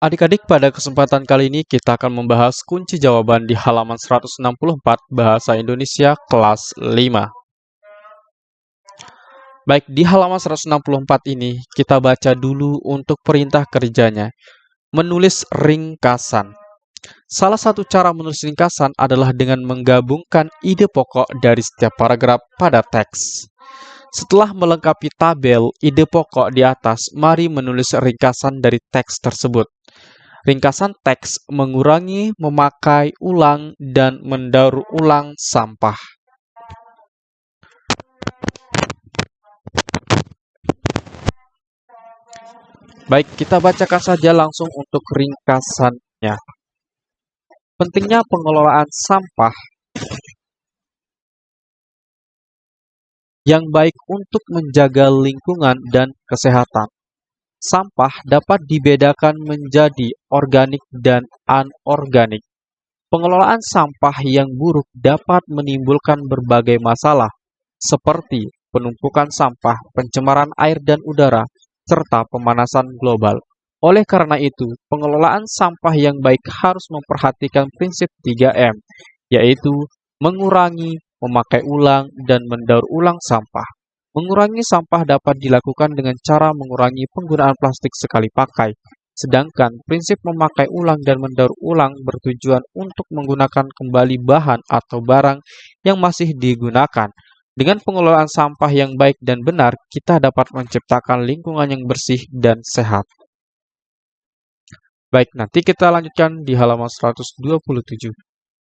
Adik-adik, pada kesempatan kali ini kita akan membahas kunci jawaban di halaman 164 Bahasa Indonesia kelas 5. Baik, di halaman 164 ini kita baca dulu untuk perintah kerjanya. Menulis ringkasan. Salah satu cara menulis ringkasan adalah dengan menggabungkan ide pokok dari setiap paragraf pada teks. Setelah melengkapi tabel ide pokok di atas, mari menulis ringkasan dari teks tersebut. Ringkasan teks mengurangi, memakai ulang, dan mendaur ulang sampah. Baik, kita bacakan saja langsung untuk ringkasannya. Pentingnya pengelolaan sampah yang baik untuk menjaga lingkungan dan kesehatan. Sampah dapat dibedakan menjadi organik dan anorganik. Pengelolaan sampah yang buruk dapat menimbulkan berbagai masalah, seperti penumpukan sampah, pencemaran air dan udara, serta pemanasan global. Oleh karena itu, pengelolaan sampah yang baik harus memperhatikan prinsip 3M, yaitu mengurangi, memakai ulang, dan mendaur ulang sampah. Mengurangi sampah dapat dilakukan dengan cara mengurangi penggunaan plastik sekali pakai, sedangkan prinsip memakai ulang dan mendaur ulang bertujuan untuk menggunakan kembali bahan atau barang yang masih digunakan. Dengan pengelolaan sampah yang baik dan benar, kita dapat menciptakan lingkungan yang bersih dan sehat. Baik, nanti kita lanjutkan di halaman 127.